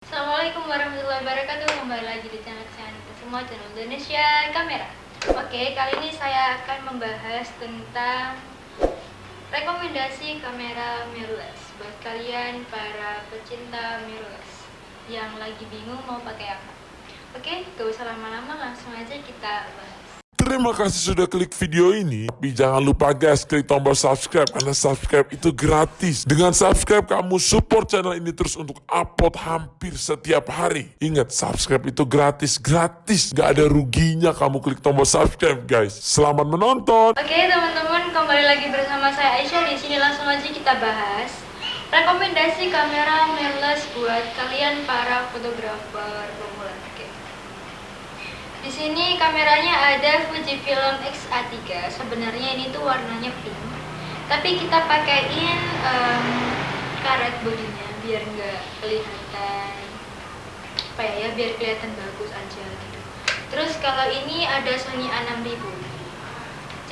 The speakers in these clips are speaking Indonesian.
Assalamualaikum warahmatullahi wabarakatuh. Kembali lagi di channel kesayangan kita semua Channel Indonesia Kamera. Oke, kali ini saya akan membahas tentang Rekomendasi kamera mirrorless Buat kalian para pecinta mirrorless Yang lagi bingung mau pakai apa. Oke, gak usah lama-lama langsung aja kita bahas Terima kasih sudah klik video ini. Tapi jangan lupa guys, klik tombol subscribe karena subscribe itu gratis. Dengan subscribe kamu support channel ini terus untuk upload hampir setiap hari. Ingat, subscribe itu gratis, gratis. Gak ada ruginya kamu klik tombol subscribe guys. Selamat menonton. Oke teman-teman, kembali lagi bersama saya Aisyah. Di sini langsung aja kita bahas rekomendasi kamera mirrorless buat kalian para fotografer pemula. Di sini kameranya ada Fujifilm X-A3. Sebenarnya ini tuh warnanya pink. Tapi kita pakaiin em, karet bodinya biar nggak kelihatan apa ya, ya biar kelihatan bagus aja gitu. Terus kalau ini ada Sony A6000.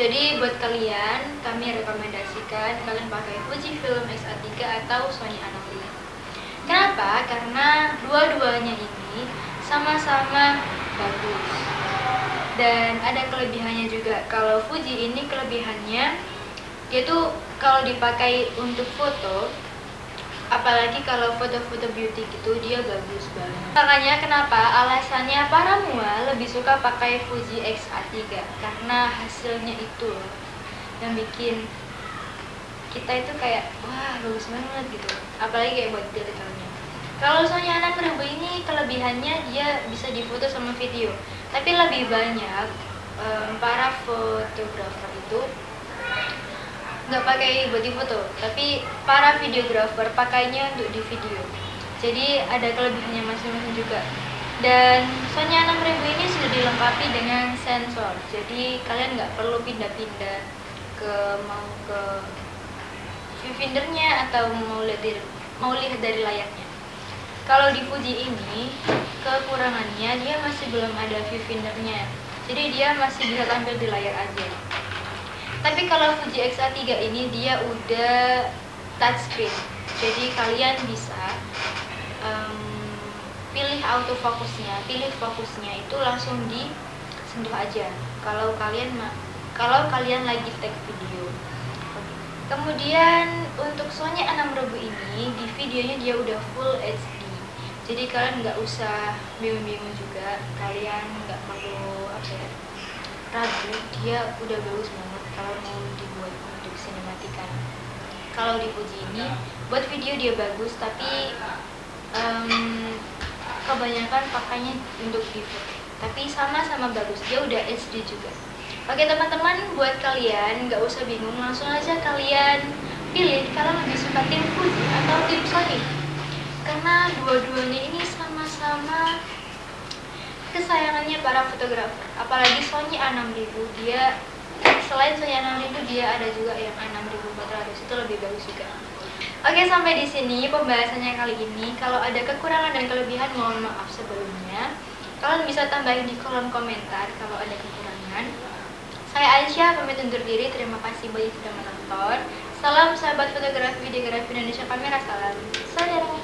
Jadi buat kalian kami rekomendasikan kalian pakai Fujifilm X-A3 atau Sony A6000. Kenapa? Karena dua-duanya ini sama-sama bagus. Dan ada kelebihannya juga. Kalau Fuji ini kelebihannya tuh kalau dipakai untuk foto apalagi kalau foto-foto beauty gitu dia bagus banget makanya kenapa alasannya para mua lebih suka pakai Fuji X-A3 karena hasilnya itu yang bikin kita itu kayak wah bagus banget gitu apalagi kayak buat detailnya kalau Sony A6000 ini kelebihannya dia bisa difoto sama video. Tapi lebih banyak em, para fotografer itu nggak pakai di foto tapi para videografer pakainya untuk di video. Jadi ada kelebihannya masing-masing juga. Dan Sony A6000 ini sudah dilengkapi dengan sensor. Jadi kalian nggak perlu pindah-pindah ke mau ke viewfindernya atau mau lihat dari, mau lihat dari layarnya kalau di Fuji ini kekurangannya dia masih belum ada viewfindernya jadi dia masih bisa tampil di layar aja tapi kalau Fuji X-A3 ini dia udah touchscreen. Jadi kalian bisa em, pilih autofocusnya, pilih fokusnya itu langsung disentuh aja. Kalau kalian kalau kalian lagi take video. Kemudian untuk Sony A6000 ini di videonya dia udah full HD. Jadi kalian nggak usah bingung-bingung juga. Kalian nggak perlu apa ya, ragu. Dia udah bagus banget kalau mau dibuat untuk sinematikan. Kalau di Fuji ini buat video dia bagus tapi em, kebanyakan pakainya untuk foto tapi sama-sama bagus. Dia udah HD juga. Oke teman-teman buat kalian nggak usah bingung. Langsung aja kalian pilih kalau lebih suka tim Fuji atau karena dua-duanya ini sama-sama kesayangannya para fotografer. Apalagi Sony A6000 dia selain Sony A6000 dia ada juga yang A6400 itu lebih bagus juga. Oke sampai di sini pembahasannya kali ini. Kalau ada kekurangan dan kelebihan mohon maaf sebelumnya. Kalian bisa tambahin di kolom komentar kalau ada kekurangan. Saya Aisyah pamit undur diri. Terima kasih banyak sudah menonton. Salam sahabat fotografi videografi Indonesia kamera. Salam. Saudara